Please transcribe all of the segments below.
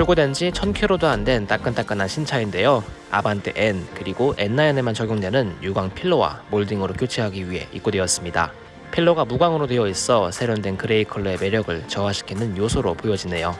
출고된 지 1000km도 안 된 따끈따끈한 신차인데요. 아반떼 N 그리고 N9에만 적용되는 유광 pillar와 몰딩으로 교체하기 위해 입고되었습니다. pillar가 무광으로 되어 있어 세련된 그레이 컬러의 매력을 저하시키는 요소로 보여지네요.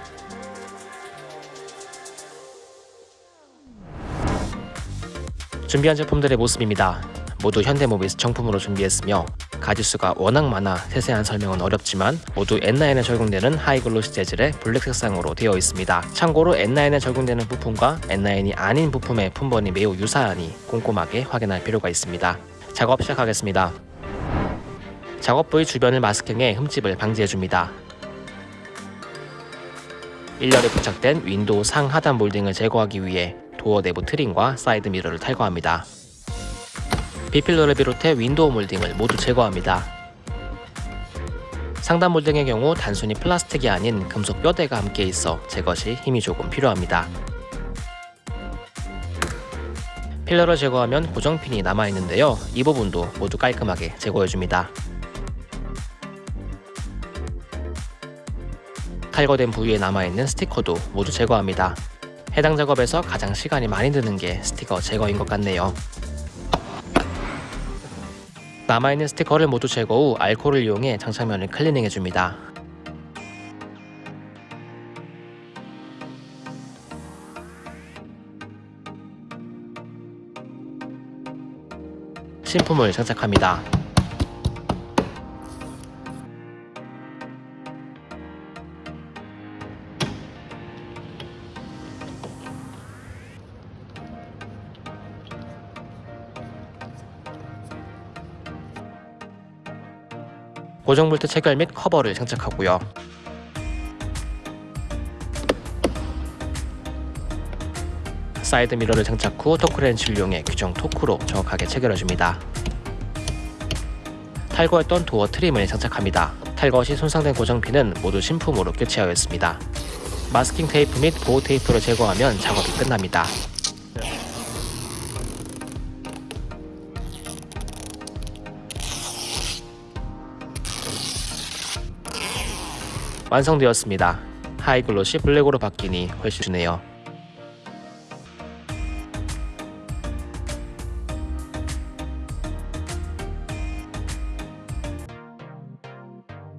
준비한 제품들의 모습입니다. 모두 현대모비스 정품으로 준비했으며 가지수가 워낙 많아 세세한 설명은 어렵지만 모두 N9에 적용되는 하이글로시 재질의 블랙 색상으로 되어 있습니다. 참고로 N9에 적용되는 부품과 N9이 아닌 부품의 품번이 매우 유사하니 꼼꼼하게 확인할 필요가 있습니다. 작업 시작하겠습니다. 작업 부위 주변을 마스킹해 흠집을 방지해줍니다. 1열에 부착된 윈도우 상 하단 몰딩을 제거하기 위해 도어 내부 trim과 사이드 미러를 탈거합니다. B pillar를 비롯해 윈도우 몰딩을 모두 제거합니다. 상단 몰딩의 경우 단순히 플라스틱이 아닌 금속 뼈대가 함께 있어 제거 시 힘이 조금 필요합니다. 필러를 제거하면 고정핀이 남아있는데요. 이 부분도 모두 깔끔하게 제거해줍니다. 탈거된 부위에 남아있는 스티커도 모두 제거합니다. 해당 작업에서 가장 시간이 많이 드는 게 스티커 제거인 것 같네요. 남아있는 스티커를 모두 제거 후 알코올을 이용해 장착면을 클리닝해줍니다. 신품을 장착합니다. 고정 볼트 체결 및 커버를 장착하고요. 사이드 미러를 장착 후 토크렌치를 이용해 규정 토크로 정확하게 체결해줍니다. 탈거했던 도어 trim을 장착합니다. 탈거 시 손상된 고정핀은 모두 신품으로 교체하였습니다. 마스킹 테이프 및 보호 테이프를 제거하면 작업이 끝납니다. 완성되었습니다. 하이글로시 블랙으로 바뀌니 훨씬 좋네요.